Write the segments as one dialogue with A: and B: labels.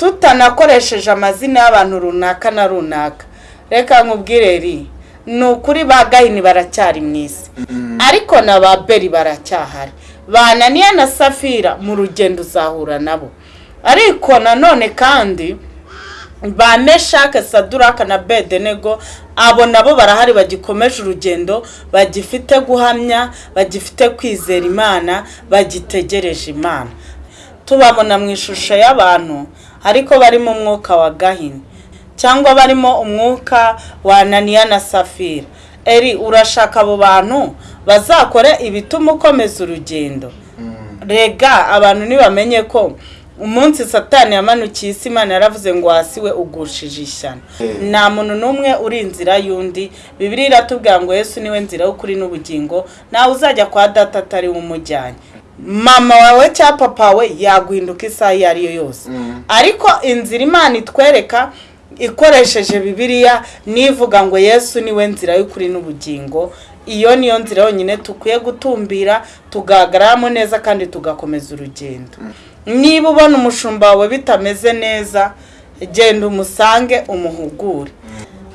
A: tutanakoresheje amazina y'abantu runaka na runaka. Reka nkubwire ri ni ukuri ba gahini baracyari mu isi. Ariko na ba beri baracyahari. Bananiya na safira mu rugendo uzahura nabo. Ariko nanone kandi ba meshake saduraka na bedenego abo nabo barahari bagikomeje urugendo bagifite guhamya bagifite kwizera imana bagitegereje imana. Tubabona mu ishusho y'abantu ariko barimo umwuka wa gahini cyangwa barimo umwuka wa ananiya na safira. Eri urashaka abo bantu? Bazakore ibituma ukomeza urugendo. Rega abantu ntibamenye ko umunsi satani yamanukiye isi imana yaravuze ngo hasi we ugushije ishyano. Nta muntu n'umwe uri inzira y'undi. Bibiri iratubwira ngo yesu ni we nzira y'ukuri n'ubugingo. Nawe uzajya kwa data atari we umujyanye. Mama wawe cyangwa papa we yaguhinduka isaha iyo ari yo yose. Ariko inzira imana itwereka ikoresheje bibiliya nivuga ngo yesu ni we nzira y'ukuri n'ubugingo iyo niyo nzira yonyine dukwiye gutumbira tugahagararamo neza kandi tugakomeza urugendo. Niba ubona umushumba wawe bitameze neza genda umusange umuhugure.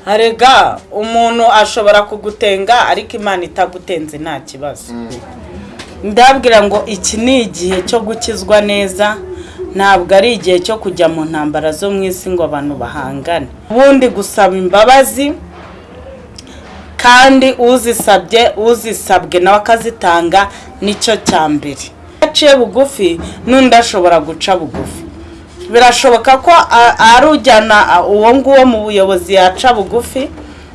A: Harega umuntu ashobora kugutenga ariko imana itagutenze nta kibazo. Ndabwira ngo iki ni igihe cyo gukizwa neza ntabwo ari igihe cyo kujya mu ntambara zo mu isi ngo abantu bahangane. Ubundi gusaba imbabazi kandi uzisabye uzisabwe nawe akazitanga ni cyo cya mbere. Aciye bugufi n'undi ashobora guca bugufi. Birashoboka ko ari ujyana uwo nguwo mu buyobozi yaca bugufi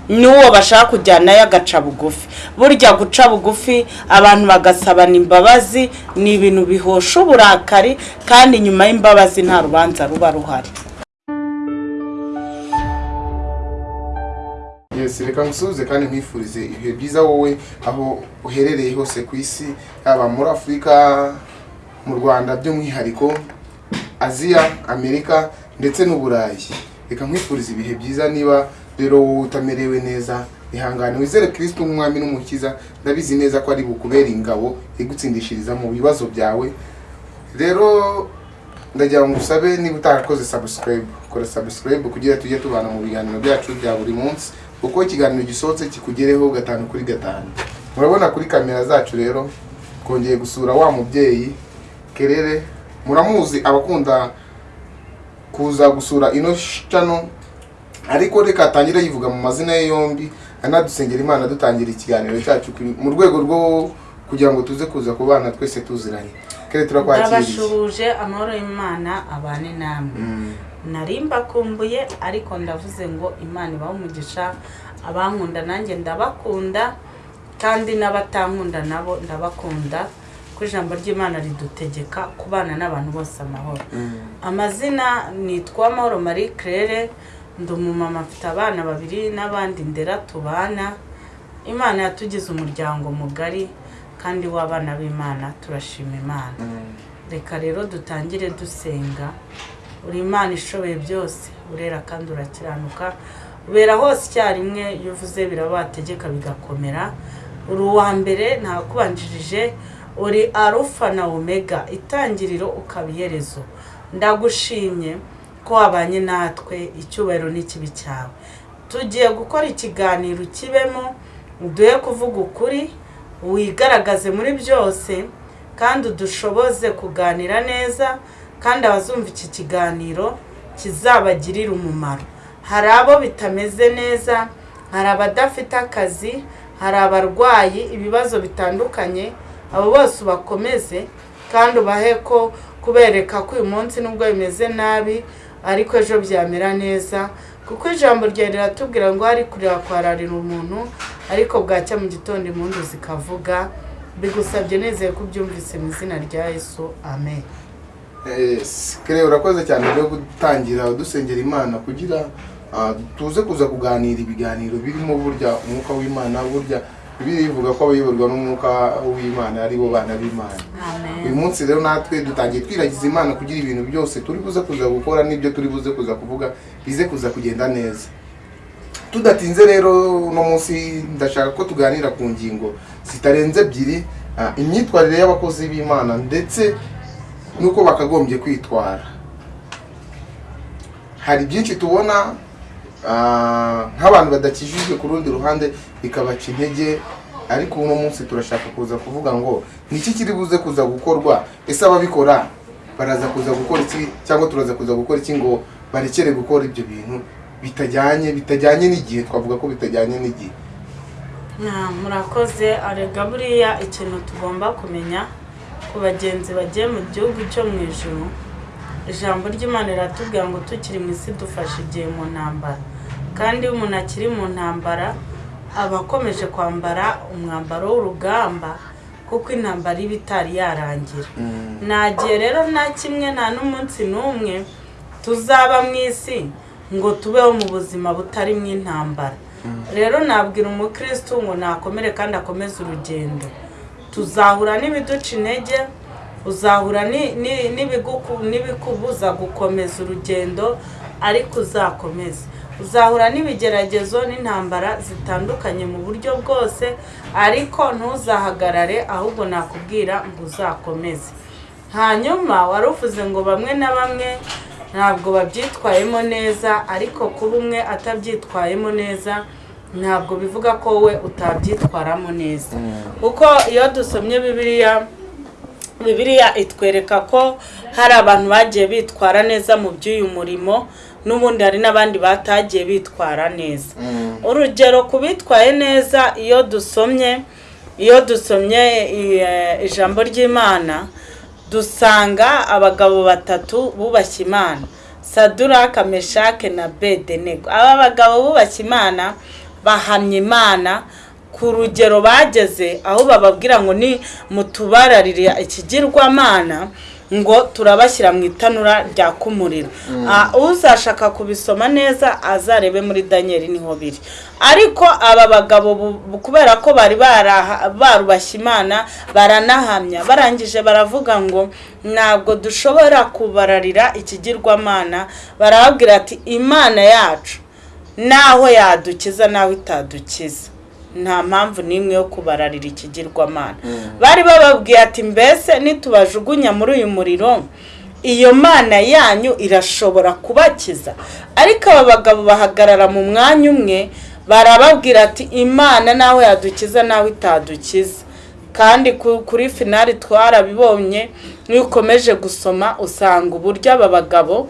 A: n'uwo bashaka kujyanayo agaca bugufi. Burya guca bugufi abantu bagasabana imbabazi ni ibintu bihosha uburakari kandi nyuma y'imbabazi nta rubanza ruba ruhari.
B: Reka ngusuhuze kandi nkwifurize ibihe byiza wowe aho uherereye hose ku isi yaba muri afurika mu rwanda by'umwihariko aziya amerika ndetse n'uburayi reka nkwifurize ibihe byiza niba rero wowe utamerewe neza ihangane. Wizere kirisito nk'umwami n'umukiza ndabizi neza ko ari bukubera ingabo igutsindishiriza mu bibazo byawe. Rero ndagira ngo usabe niba utarakoze sabusikarayibu kora sabusikarayibu kugira tujye tubana mu biganiro byacu bya buri munsi kuko ikiganiro gisohotse kikugereho gatanu kuri gatanu. Murabona kuri kamera zacu rero twongeye gusura wa mubyeyi kerere. Muramuzi abakunda kuza gusura ino cano ariko reka atangire yivuga mu mazina ye yombi anadusengera imana dutangira ikiganiro cyacu mu rwego rwo kugira ngo tuze kuza ku bana twese tuziranye. Kere turakwakiriye
A: ndabashuhuje amahoro y'imana abane namwe. Nari mbakumbuye ariko ndavuze ngo imana ibahe umugisha abankunda nanjye ndabakunda kandi n'abatankunda nabo ndabakunda. Ko ijambo ry'imana ridutegeka kubana n'abantu bose amahoro. Amazina nitwa amahoro marie claire. Ndi umumama mfite abana babiri n'abandi ndera tubana. Imana yatugize umuryango mugari kandi w'abana b'imana turashima imana. Reka rero dutangire dusenga. Uri imana ishoboye byose urera kandi urakiranuka. Ubera hose icyarimwe iyo uvuze biraba wategeka bigakomera. Uri uwa mbere ntakubanjirije. Uri arufa na omega itangiriro ukaba iherezo. Ndagushimye. Ko wabanye natwe icyubahiro n'ikibi cyawe. Tugiye gukora ikiganiro kibemo uduhe kuvuga ukuri wigaragaze muri byose kandi udushoboze kuganira neza kandi abazumva iki kiganiro kizabagirira umumaro. Hari abo bitameze neza hari abadafite akazi hari abarwayi ibibazo bitandukanye abo bose ubakomeze kandi ubahe ko kubereka ko uyu munsi nubwo bimeze nabi ariko ejo byamera neza kuko ijambo rya riratubwira ngo hari kureba kwararira umuntu ariko bwacya mu gitondo impundu zikavuga bigusabye nizeye ko ubyumvise mu izina rya yesu. Amen.
B: Kere urakoze cyane rero gutangira dusengera imana kugira tuze kuza kuganira ibiganiro birimo burya umwuka w'imana burya bivuga ko abayoborwa n'umwuka w'imana ari bo bana b'imana. Uyu munsi rero natwe dutangiye twiragiza imana kugira ibintu byose turi buze kuza gukora n'ibyo turi buze kuza kuvuga bize kuza kugenda neza. Tudatinze rero uno munsi ndashaka ko tuganira ku ngingo zitarenze ebyiri imyitwarire y'abakozi b'imana ndetse n'uko bakagombye kwitwara. Hari byinshi tubona ah, nk'abantu badakijijwe ku rundi ruhande bikabaca intege ariko uno munsi turashaka kuza kuvuga ngo ni iki kiri buze kuza gukorwa? Ese ababikora baraza kuza gukora iki? Cyangwa turaza kuza gukora iki ngo barekere gukora ibyo bintu bitajyanye bitajyanye n'igihe? Twavuga ko bitajyanye n'igihe.
A: Murakoze. Arega buriya ikintu tugomba kumenya ku bagenzi bagiye mu gihugu cyo mu ijuru ijambo ry'imana riratubwira ngo tukiri mu isi dufashe igihe mu ntambara. Kandi iyo umuntu akiri mu ntambara aba akomeje kwambara umwambaro w'urugamba kuko intambara iba itari yarangira. Nta gihe rero nta kimwe nta n'umunsi n'umwe tuzaba mu isi ngo tubeho mu buzima butarimo intambara. Rero nabwira umukristo ngo nakomere kandi akomeze urugendo. Tuzahura n'ibiduca intege uzahura n'ibikubuza gukomeza urugendo ariko uzakomeze. Uzahura n'ibigeragezo n'intambara zitandukanye mu buryo bwose ariko ntuzahagarare ahubwo nakubwira ngo uzakomeze. Hanyuma wari uvuze ngo bamwe na bamwe ntabwo babyitwayemo neza ariko kuba umwe atabyitwayemo neza ntabwo bivuga ko we utabyitwaramo neza. Kuko iyo dusomye bibiliya bibiliya itwereka ko hari abantu bagiye bitwara neza mu by'uyu murimo n'ubundi hari n'abandi batagiye bitwara neza. Urugero ku bitwaye neza iyo dusomye iyo dusomye eh, ijambo ry'imana dusanga abagabo batatu bubashye imana. Saduraka meshake na bedenego aba bagabo bubashye imana bahamya imana ku rugero bageze aho bababwira ngo ni mutubararire ikigirwamana. Ngo turabashyira mu itanura ryaka umuriro Ah, uzashaka kubisoma neza azarebe muri daniel ni ho biri ariko aba bagabo kubera ko bari barubashye imana baranahamya barangije baravuga ngo ntabwo dushobora kubararira ikigirwamana. Barababwira ati imana yacu naho yadukiza naho itadukiza. Nta mpamvu n'imwe yo kubararira ikigirwamana bari bababwiye ati mbese nitubajugunya muri uyu muriro? Iyo mana yanyu irashobora kubakiza. Ariko aba bagabo bahagarara mu mwanya umwe barababwira ati imana naho yadukiza naho itadukiza. Kandi ku- kuri finari twarabibonye iyo ukomeje gusoma usanga uburyo aba bagabo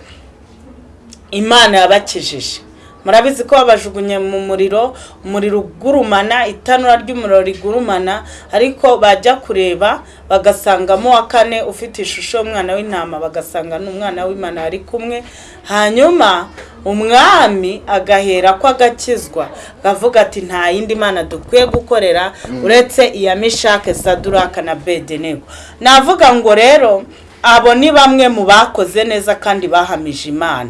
A: imana yabakijije. Murabizi ko babajugunye mu muriro umuriro ugurumana itanura ry'umuriro rigurumana ariko bajya kureba bagasangamo wa kane ufite ishusho y'umwana w'intama bagasanga ni umwana w'imana ari kumwe. Hanyuma umwami agahera ko agakizwa akavuga ati nta yindi mana dukwiye gukorera uretse iya mishake saduraka na bedenego navuga ngo rero abo ni bamwe mu bakoze neza kandi bahamije imana.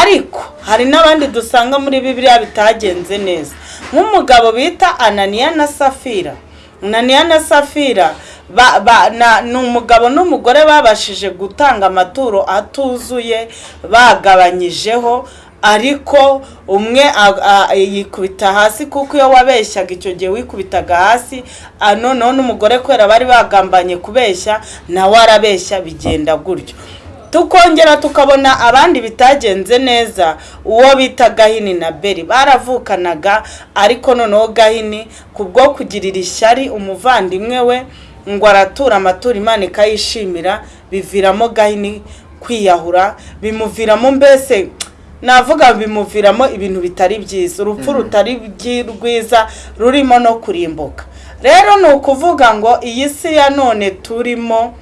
A: Ariko hari n'abandi dusanga muri bibiliya bitagenze neza. Nk'umugabo bita ananiya na safira. Ananiya na safira ni umugabo n'umugore babashije gutanga amaturo atuzuye bagabanyijeho ariko umwe yikubita hasi kuko iyo wabeshyaga icyo gihe wikubitaga hasi noneho n'umugore kubera bari bagambanye kubeshya nawe arabeshya bigenda gutyo. Tukongera tukabona abandi bitagenze neza. Uwo bita gahini na beri baravukanaga ariko noneho gahini kubwo kugirira ishyari umuvandimwe we ngo aratura amaturo imana ikayishimira biviramo gahini kwiyahura bimuviramo mbese navuga bimuviramo ibintu bitari byiza. Urupfu rutari byi- rwiza rurimo no kurimbuka. Rero ni ukuvuga ngo iyi si ya none turimo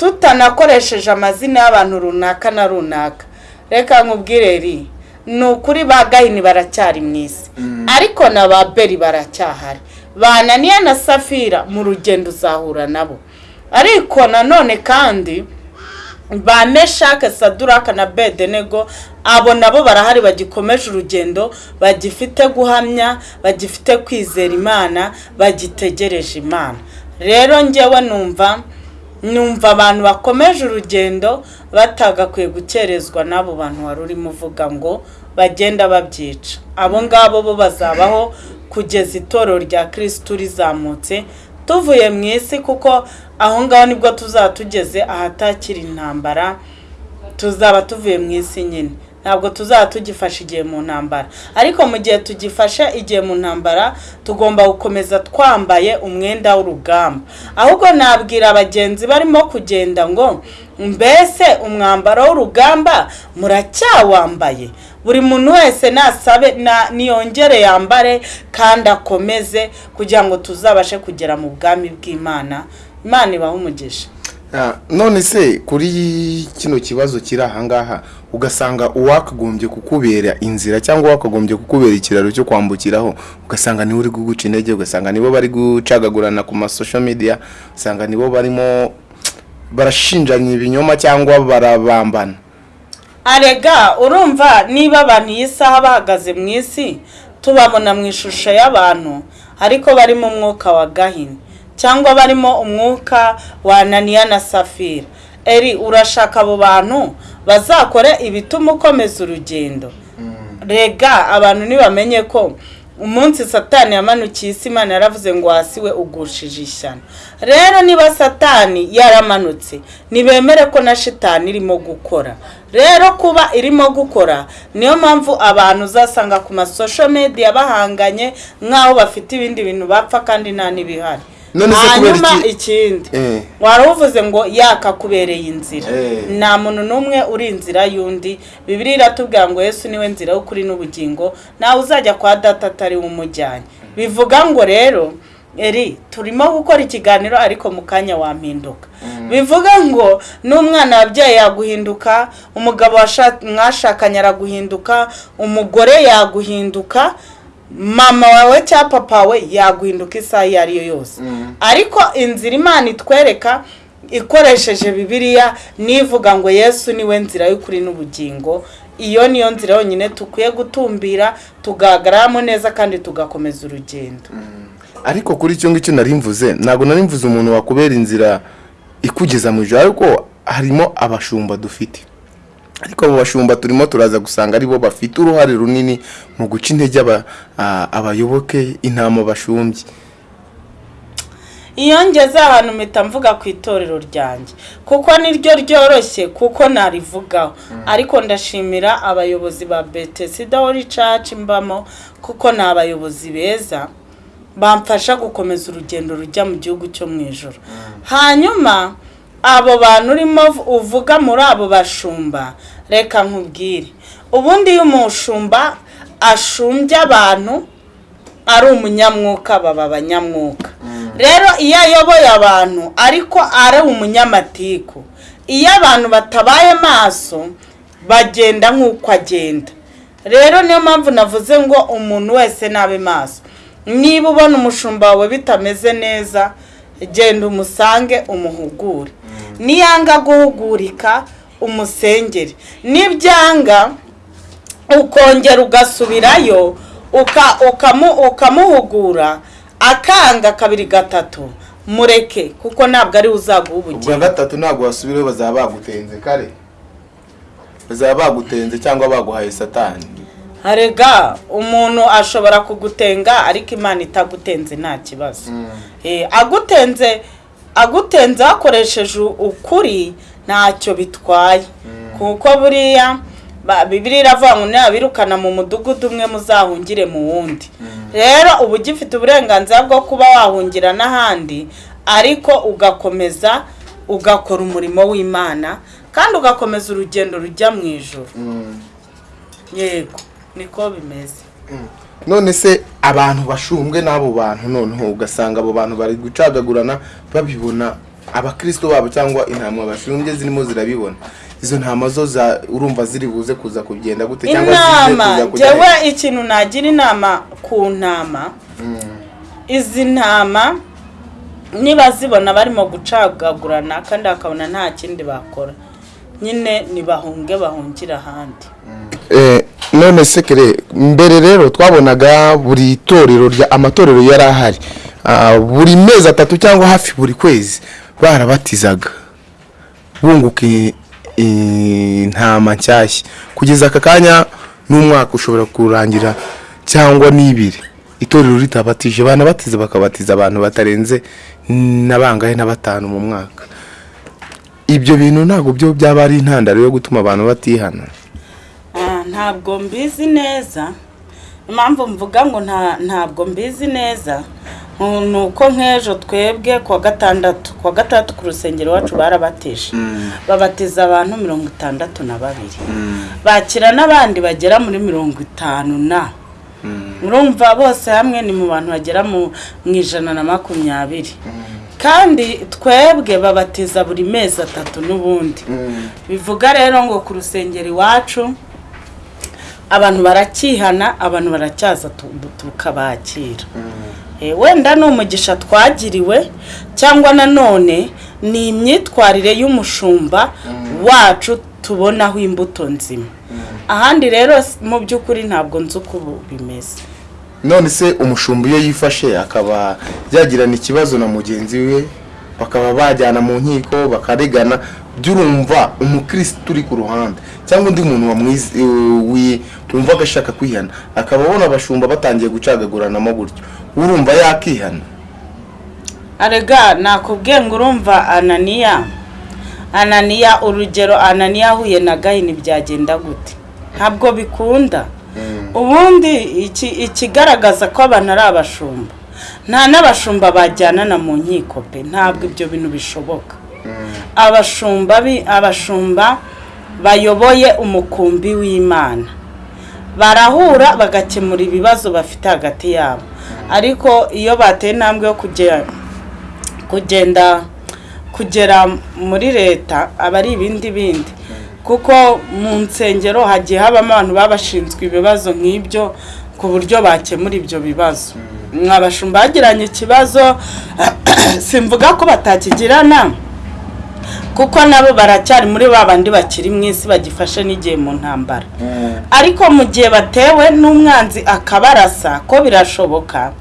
A: tutanakoresheje amazina y'abantu runaka na runaka. Reka nkubwire ri ni ukuri ba gahini baracyari mu isi. Ariko na ba beri baracyahari. Bananiya na safira mu rugendo uzahura nabo. Ariko nanone kandi ba meshake saduraka na bedenego abo nabo barahari bagikomeje urugendo bagifite guhamya bagifite kwizera imana bagitegereje imana. Rero njyewe numva numva abantu bakomeje urugendo batagakwiye gukerezwa n'abo bantu wari urimo uvuga ngo bagenda babyica. Abo ngabo bo bazabaho kugeza itorero rya kirisitu rizamutse tuvuye mu isi kuko aho ngaho ni bwo tuzaba tugeze ahatakiri intambara tuzaba tuvuye mu isi nyine. Ntabwo tuzaba tugifashe igihe mu ntambara. Ariko mu gihe tugifashe igihe mu ntambara tugomba gukomeza twambaye umwenda w'urugamba. Ahubwo nabwira abagenzi barimo kugenda ngo mbese umwambaro w'urugamba muracyawambaye? Buri muntu wese nasabe na niyongere yambare kandi akomeze kugira ngo tuzabashe kugera mu bwami bw'imana. Imana ibahe umugisha.
B: None se kuri kino kibazo kiri ahangaha ugasanga uwakagombye kukubera inzira cyangwa wakagombye kukubera ikiraro cyo kwambukiraho ugasanga ni we uri kuguca intege ugasanga nibo bari gucagagurana ku masosho media usanga nibo barimo barashinjanya ibinyoma cyangwa barabambana.
A: Arega urumva niba abantu iyi saha bahagaze mu isi tubabona mu ishusho y'abantu ariko barimo umwuka wa gahini cyangwa barimo umwuka wa ananiya na safira. Eri urashaka abo bantu? Bazakore ibituma ukomeza urugendo. Rega abantu ntibamenye ko umunsi satani yamanukiye isi imana yaravuze ngo hasi we ugushije ishyano. Rero niba satani yaramanutse ntibemere ko na shitani irimo gukora. Rero kuba irimo gukora niyo mpamvu abantu uzasanga ku masosho media bahanganye nk'aho bafite ibindi bintu bapfa kandi nta n'ibihari. Hanyuma
B: iki-
A: ikindi.
B: Eh.
A: wari uvuze ngo yakakubereye inzira.
B: Eh.
A: nta muntu n'umwe uri inzira y'undi. Bibiri iratubwira ngo yesu ni we nzira y'ukuri n'ubugingo. Nawe uzajya kwa data atari we umujyanye. Bivuga ngo rero eri turimo gukora ikiganiro ariko mu kanya wampinduka. Bivuga ngo n'umwana wabyaye yaguhinduka umugabo washa- mwashakanye araguhinduka umugore yaguhinduka mama wawe cyangwa papa we yaguhinduka isaha iyo ari yo yose. Ariko inzira imana itwereka ikoresheje bibiliya nivuga ngo yesu ni we nzira y'ukuri n'ubugingo iyo niyo nzira yonyine dukwiye gutumbira tugahagararamo neza kandi tugakomeza urugendo.
B: Ariko kuri icyo ngicyo nari mvuze ntabwo nari mvuze umuntu wakubera inzira ikugeza mu ijoro ariko harimo abashumba dufite. Ariko abo bashumba turimo turaza gusanga ari bo bafite uruhare runini mu guca intege abayoboke intama bashumbye.
A: Iyo ngeze ahantu mpita mvuga ku itorero ryanjye. Kuko niryo ryoroshye kuko narivugaho. Ariko ndashimira abayobozi ba betesida wori caci mbamo kuko ni abayobozi beza bamfasha gukomeza urugendo rujya mu gihugu cyo mu ijoro hanyuma abo bantu urimo uvuga muri abo bashumba. Reka nkubwire. Ubundi iyo umushumba ashumbye abantu ari umunyamwuka baba abanyamwuka. Rero iyo ayoboye abantu ariko ari umunyamatiku. Iyo abantu batabaye maso bagenda nk'uko agenda. Rero niyo mpamvu navuze ngo umuntu wese nabe maso. Niba ubona umushumba wawe bitameze neza genda umusange umuhugure. Niyanga guhugurika umusengere nibyanga ukongera ugasubirayo uka- ukamu- ukamuhugura akanga kabiri gatatu. Mureke kuko ntabwo ari uzaguha
B: ubwa
A: ubugingo
B: gatatu ntabwo wasubirayo bazaba bagutenze kare. Bazaba bagutenze cyangwa baguhaye satani.
A: Harega umuntu ashobora kugutenga ariko imana itagutenze nta kibazo. Eh, agutenze agutenze hakoresheje ukuri ntacyo bitwaye. Kuko buriya bibiliya iravuga ngo nabirukana mu mudugudu umwe muzahungire mu wundi. Rero uba ugifite uburenganzira bwo kuba wahungira n'ahandi ariko ugakomeza ugakora umurimo w'imana kandi ugakomeza urugendo rujya mu ijoro yego niko bimeze.
B: None se abantu bashumbwe n'abo bantu noneho ugasanga abo bantu bari gucagagurana babibona abakristo babo cyangwa intama bashumbye zirimo zirabibona. Izo ntama zo za urumva ziri buze kuza kugenda gute cyangwa
A: inama njyewe ikintu nagira inama ku ntama. Izi ntama niba zibona barimo gucagagurana kandi bakabona nta kindi bakora. Nyine ntibahunge bahungire ahandi.
B: Eh, none se kere mbere rero twabonaga buri torero rya amatorero yari ahari Ah, buri mezi atatu cyangwa hafi buri kwezi barabatizaga. Bunguka i- intama nshyashya. Kugeza aka kanya n'umwaka ushobora kurangira cyangwa n'ibiri itorero ritabatije. Banabatiza bakabatiza abantu batarenze na bangahe na batanu mu mwaka. Ibyo bintu ntabwo byo byaba ari intandaro yo gutuma abantu batihana.
A: Ntabwo mbizi neza. Impamvu mvuga ngo nta ntabwo mbizi neza ni- uko nk'ejo twebwe ku wa gatandatu ku wa gatandatu ku rusengero iwacu barabateje babatiza abantu mirongo itandatu na babiri. Bakira n'abandi bagera muri mirongo itanu na. Murumva bose hamwe ni mu bantu bagera mu mu ijana na makumyabiri. Kandi twebwe babatiza buri mezi atatu n'ubundi. Bivuga rero ngo ku rusengero iwacu abantu baracyihana abantu baracyaza tu- tukabakira. Eh, wenda ni umugisha twagiriwe cyangwa nanone ni imyitwarire y'umushumba wacu tubonaho imbuto nzima. Ahandi rero mu by'ukuri ntabwo nzi uko ubu bimeze.
B: None se umushumba iyo yifashe akaba yagirana ikibazo na mugenzi we bakaba bajyana mu nkiko bakaregana by'urumva umukirisitu uri ku ruhande cyangwa undi muntu wumva agashaka kwihana. Akaba abona abashumba batangiye gucagaguranamo gutyo. Urumva yakihana?
A: Arega nakubwiye ngo urumva ananiya. Ananiya urugero ananiya ahuye na gahini byagenda gute? Ntabwo bikunda. Ubundi iki- ikigaragaza ko abantu ari abashumba. Nta n'abashumba bajyanana mu nkiko pe ntabwo ibyo bintu bishoboka. Abashumba abashumba bayoboye umukumbi w'imana. Barahura bagakemura ibibazo bafite hagati yabo. Ariko iyo bateye intambwe yo kugenda kugera muri leta aba ari ibindi bindi. Kuko mu nsengero hagiye habamo abantu baba bashinzwe ibibazo nk'ibyo ku buryo bakemura ibyo bibazo. Mwabashumba bagiranye ikibazo simvuga ko batakigirana. Kuko nabo baracyari muri ba bandi bakiri mu isi bagifashe n'igihe mu ntambara. Ariko mu gihe batewe n'umwanzi akabarasa ko birashoboka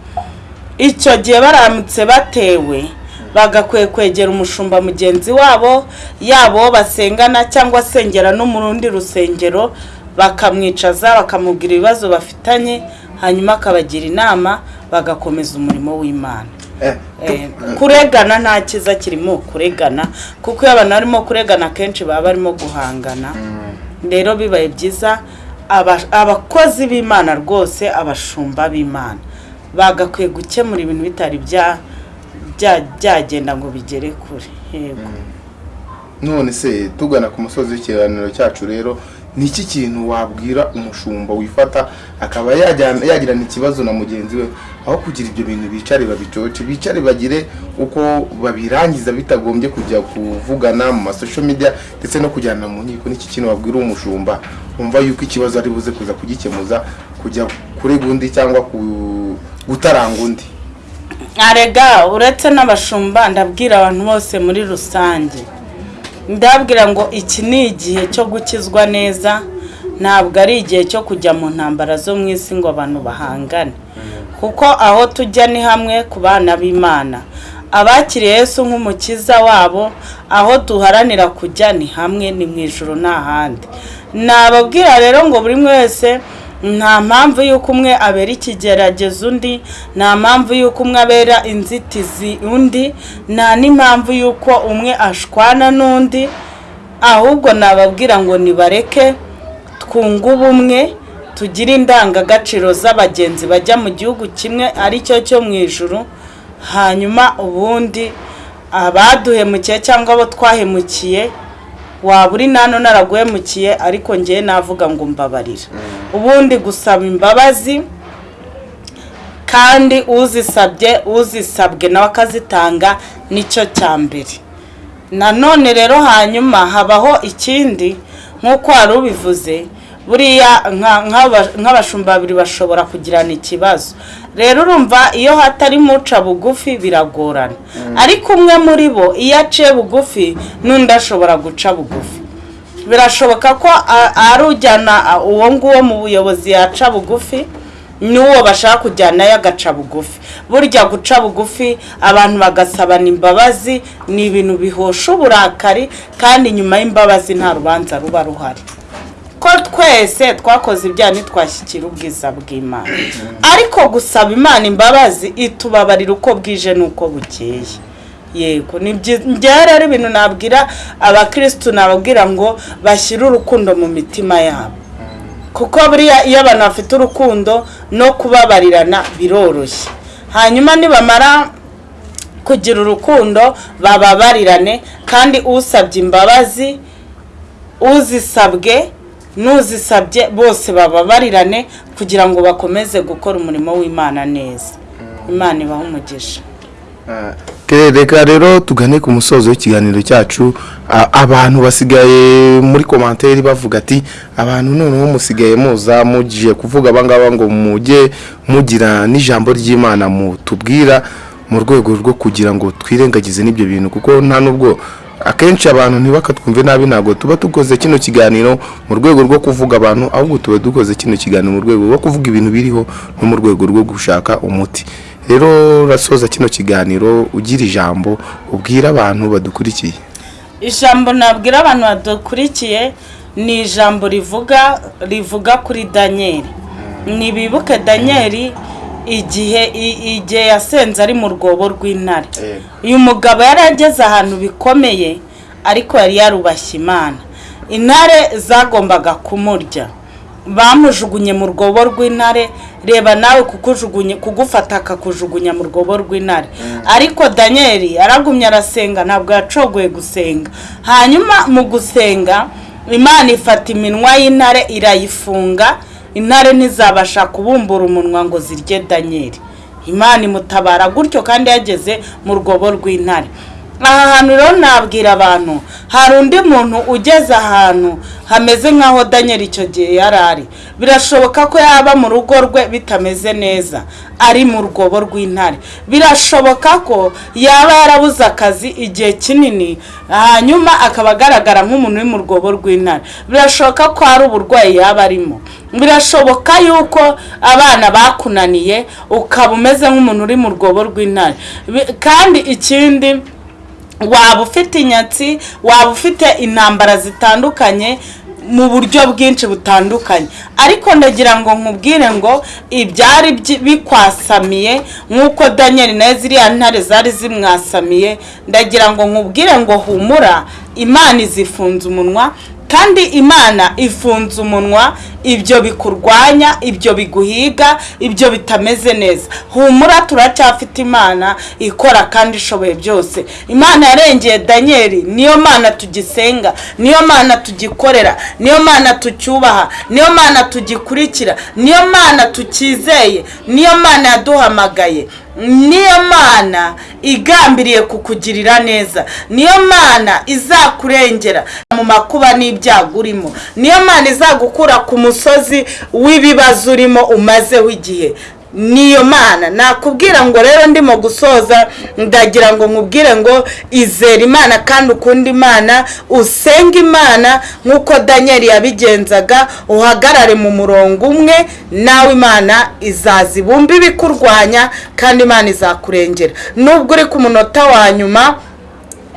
A: icyo gihe baramutse batewe bagakwiye kwegera umushumba mugenzi wabo yaba uwo basengana cyangwa asengera no mu rundi rusengero bakamwicaza bakamubwira ibibazo bafitanye hanyuma akabagira inama bagakomeza umurimo w'imana. Kuregana nta cyiza kirimo kuregana kuko iyo abantu barimo kuregana akenshi baba barimo guhangana. Rero bibaye byiza aba- abakozi b'imana rwose abashumba b'imana. Bagakwiye gukemura ibintu bitari bya- bya- byagenda ngo bigere kure. Yego.
B: None se tugana ku musozi w'ikiganiro cyacu rero ni iki kintu wabwira umushumba wifata akaba yagirana ikibazo na mugenzi we aho kugira ibyo bintu bicare babicoce bicare bagire uko babirangiza bitagombye kujya kuvugana mu masosho media ndetse no kujyana mu nkiko. N'iki kintu wabwira umushumba? Wumva yuko ikibazo ari buze kuza kugikemuza kujya kurega undi cyangwa gutaranga undi?
A: Arega uretse n'abashumba ndabwira abantu bose muri rusange. Ndabwira ngo iki ni igihe cyo gukizwa neza ntabwo ari igihe cyo kujya mu ntambara zo mu isi ngo abantu bahangane. Kuko aho tujya ni hamwe ku bana b'imana. Abakiriye Yesu nk'umukiza wabo aho duharanira kujya ni hamwe ni mu ijoro nta nababwira rero ngo buri wese nta mpamvu y'uko umwe abera ikigeragezo undi nta mpamvu y'uko umwe abera inzitizi undi nta n'impamvu y'uko umwe ashwana n'undi ahubwo nababwira ngo nibareke twunge ubumwe tugire indangagaciro z'abagenzi bajya mu gihugu kimwe ari cyo cyo mu ijuru hanyuma ubundi abaduhemukiye cyangwa abo twahemukiye waba uri nano naraguhemukiye ariko ngewe navuga ngo mbabarira ubundi gusaba imbabazi kandi uzisabye uzisabwe nawe akazitanga ni cyo cya mbere. Nanone rero hanyuma habaho ikindi nk'uko wari ubivuze buriya nka- nk'aba- nk'abashumba babiri bashobora kugirana ikibazo. Rero urumva iyo hatarimo uca bugufi biragorana. Ariko umwe muri bo iyo aciye bugufi n'undi ashobora guca bugufi. Birashoboka ko a- ari ujyana a- uwo nguwo mu buyobozi yaca bugufi n'uwo bashaka kujyanayo agaca bugufi. Burya guca bugufi abantu bagasabana imbabazi ni ibintu bihosha uburakari kandi nyuma y'imbabazi nta rubanza ruba ruhari. Ko twese twakoze ibyaha ntitwashyikira ubwiza bw'imana. Ariko gusaba imana imbabazi itubabarira uko bwije n'uko bukeye. Yego njyewe rero ibintu nabwira abakirisitu nababwira ngo bashyire urukundo mu mitima yabo. Kuko buriya iyo abantu bafite urukundo no kubabarirana biroroshye. Hanyuma nibamara kugira urukundo bababarirane. Kandi usabye imbabazi uzisabwe n'uzisabye bose bababarirane kugira ngo bakomeze gukora umurimo w'imana neza. Imana ibaha umugisha.
B: Okay, reka rero tugane ku musozo w'ikiganiro cyacu. A- abantu basigaye muri komanteri bavuga ati abantu noneho musigaye muza mugiye kuvuga abangaba ngo mujye mugira n'ijambo ry'imana mutubwira mu rwego rwo kugira ngo twirengagize n'ibyo bintu. Kuko nta nubwo akenshi abantu ntibakatwumve nabi ntabwo tuba dukoze kino kiganiro mu rwego rwo kuvuga abantu ahubwo tuba dukoze kino kiganiro mu rwego rwo kuvuga ibintu biriho no mu rwego rwo gushaka umuti. Rero urasoza kino kiganiro ugira ijambo ubwira abantu badukurikiye.
A: Ijambo nabwira abantu badukurikiye ni ijambo rivuga rivuga kuri daniyeli ntibibuke daniyeli igihe igihe yasenze ari mu rwobo rw'intare. Uyu mugabo yari ageze ahantu bikomeye ariko yari yarubashye imana. Intare zagombaga kumurya. Bamujugunye mu rwobo rw'intare reba nawe kukujugunye kugufata akakujugunya mu rwobo rw'intare. Ariko daniyeli yaragumye arasenga ntabwo yacogoye gusenga. Hanyuma mu gusenga imana ifata iminwa y'intare irayifunga intare ntizabasha kubumbura umunwa ngo zirye daniyeli imana imutabara gutyo kandi yageze mu rwobo rw'intare. Aha hantu rero nabwira abantu hari undi muntu ugeze ahantu hameze nk'aho daniel icyo gihe yari ari. Birashoboka ko yaba mu rugo rwe bitameze neza ari mu rwobo rw'intare. Birashoboka ko yaba yarabuze akazi igihe kinini hanyuma akaba agaragara nk'umuntu uri mu rwobo rw'intare. Birashoboka ko hari uburwayi yaba arimo. Birashoboka yuko abana bakunaniye ukaba umeze nk'umuntu uri mu rwobo rw'intare. Kandi ikindi waba ufite inyatsi waba ufite intambara zitandukanye mu buryo bwinshi butandukanye. Ariko ndagira ngo nkubwire ngo ibyari bikwasamiye nk'uko daniel nawe ziriya ntare zari zimwasamiye ndagira ngo nkubwire ngo humura imana izifunze umunwa kandi imana ifunze umunwa ibyo bikurwanya ibyo biguhiga ibyo bitameze neza. Humura turacyafite imana ikora kandi ishoboye byose. Imana yarengeye daniyeli niyo mana tugisenga niyo mana tugikorera niyo mana tucyubaha niyo mana tugikurikira niyo mana tukizeye niyo mana yaduhamagaye. Niyo mana igambiriye kukugirira neza. Niyo mana izakurengera mu makuba n'ibyago urimo. Niyo mana izagukura ku musozi w'ibibazo urimo umazeho igihe niyo mana. Nakubwira ngo rero ndimo gusoza ndagira ngo nkubwire ngo izere imana kandi ukunda imana usenge imana nk'uko daniel yabigenzaga uhagarare mu murongo umwe nawe imana izaza ibumba ibikurwanya kandi imana izakurengera. Nubwo uri ku munota wa nyuma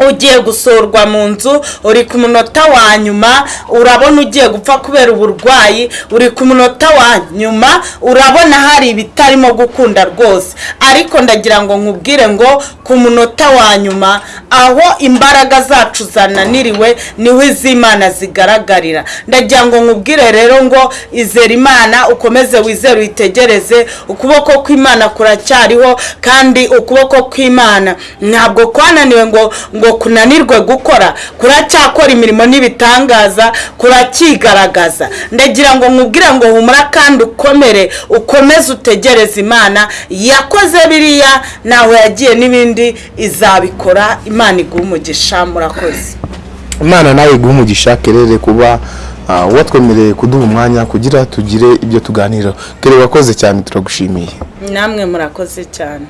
A: ugiye gusurwa mu nzu uri ku munota wa nyuma urabona ugiye gupfa kubera uburwayi uri ku munota wa nyuma urabona hari ibitarimo gukunda rwose. Ariko ndagira ngo nkubwire ngo ku munota wa nyuma aho imbaraga zacu zananiriwe ni ho iz'imana zigaragarira. Ndagira ngo nkubwire rero ngo izere imana ukomeze wizere uyitegereze ukuboko kw'imana kuracyariho kandi ukuboko kw'imana. Ntabwo kwananiwe ngo ngo kunanirwe gukora kuracyakora imirimo n'ibitangaza kurakigaragaza. Ndagira ngo nkubwire ngo humura kandi ukomere ukomeze utegereze imana. Yakoze biriya ntaho yagiye n'ibindi izabikora. Imana iguha umugisha murakoze
B: imana nawe iguha umugisha kerere kuba ah, watwemereye kuduha umwanya kugira tugire ibyo tuganira kere wakoze cyane turagushimiye.
A: Namwe murakoze cyane.